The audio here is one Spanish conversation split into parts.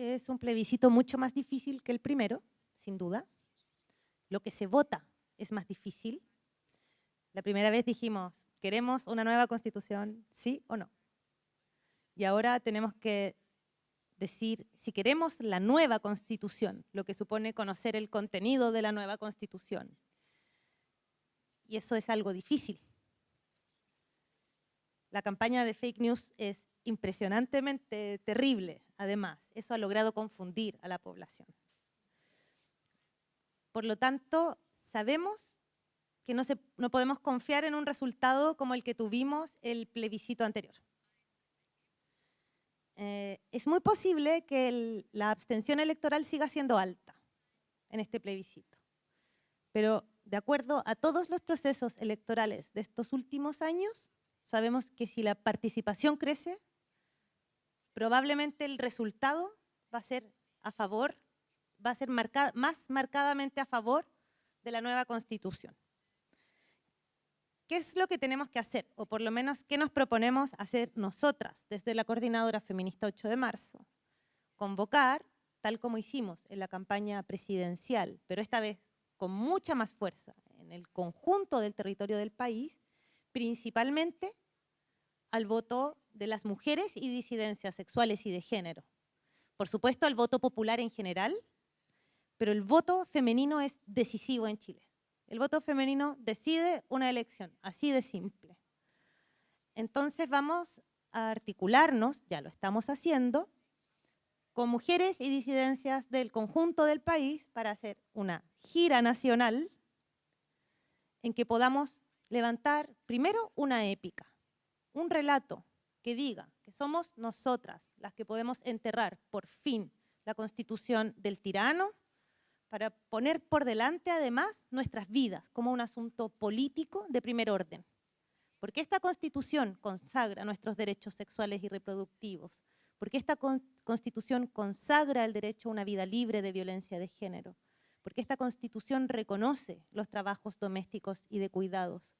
es un plebiscito mucho más difícil que el primero, sin duda. Lo que se vota es más difícil. La primera vez dijimos, ¿queremos una nueva constitución, sí o no? Y ahora tenemos que decir si queremos la nueva constitución, lo que supone conocer el contenido de la nueva constitución. Y eso es algo difícil. La campaña de fake news es impresionantemente terrible, además. Eso ha logrado confundir a la población. Por lo tanto, sabemos que no, podemos confiar en un resultado como el que tuvimos el plebiscito anterior. Eh, es muy posible que la abstención electoral siga siendo alta en este plebiscito. Pero de acuerdo a todos los procesos electorales de estos últimos años, sabemos que si la participación crece, probablemente el resultado va a ser a favor, va a ser más marcadamente a favor de la nueva Constitución. ¿Qué es lo que tenemos que hacer? O por lo menos, ¿qué nos proponemos hacer nosotras desde la Coordinadora Feminista 8 de marzo? Convocar, tal como hicimos en la campaña presidencial, pero esta vez con mucha más fuerza en el conjunto del territorio del país, principalmente al voto de las mujeres y disidencias sexuales y de género. Por supuesto, al voto popular en general, pero el voto femenino es decisivo en Chile. El voto femenino decide una elección, así de simple. Entonces vamos a articularnos, ya lo estamos haciendo, con mujeres y disidencias del conjunto del país para hacer una gira nacional en que podamos levantar primero una épica, un relato que diga que somos nosotras las que podemos enterrar por fin la constitución del tirano para poner por delante además nuestras vidas como un asunto político de primer orden. Porque esta Constitución consagra nuestros derechos sexuales y reproductivos, porque esta Constitución consagra el derecho a una vida libre de violencia de género, porque esta Constitución reconoce los trabajos domésticos y de cuidados,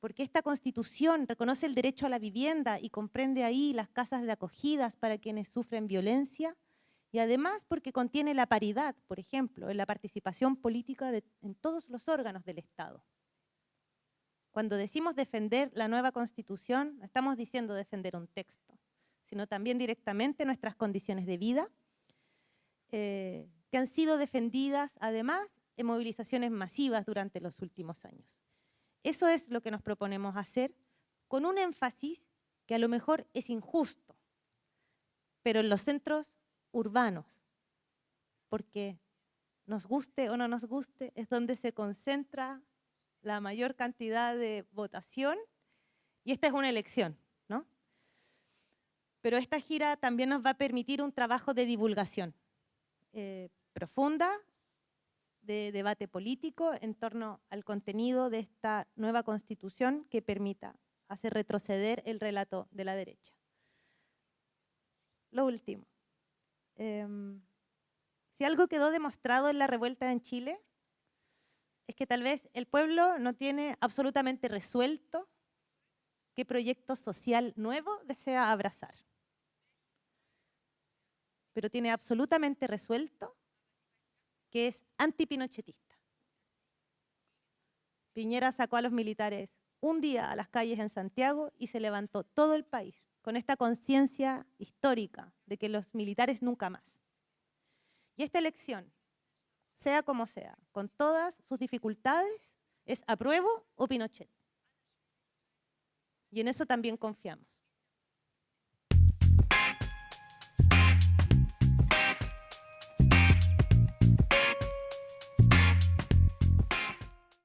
porque esta Constitución reconoce el derecho a la vivienda y comprende ahí las casas de acogidas para quienes sufren violencia, y además porque contiene la paridad, por ejemplo, en la participación política en todos los órganos del Estado. Cuando decimos defender la nueva Constitución, no estamos diciendo defender un texto, sino también directamente nuestras condiciones de vida, eh, que han sido defendidas además en movilizaciones masivas durante los últimos años. Eso es lo que nos proponemos hacer con un énfasis que a lo mejor es injusto, pero en los centros urbanos, porque nos guste o no nos guste, es donde se concentra la mayor cantidad de votación y esta es una elección, ¿no? Pero esta gira también nos va a permitir un trabajo de divulgación eh, profunda, de debate político en torno al contenido de esta nueva constitución que permita hacer retroceder el relato de la derecha. Lo último. Em, si algo quedó demostrado en la revuelta en Chile, es que tal vez el pueblo no tiene absolutamente resuelto qué proyecto social nuevo desea abrazar. Pero tiene absolutamente resuelto que es antipinochetista. Piñera sacó a los militares un día a las calles en Santiago y se levantó todo el país con esta conciencia histórica de que los militares nunca más. Y esta elección, sea como sea, con todas sus dificultades, es apruebo o Pinochet. Y en eso también confiamos.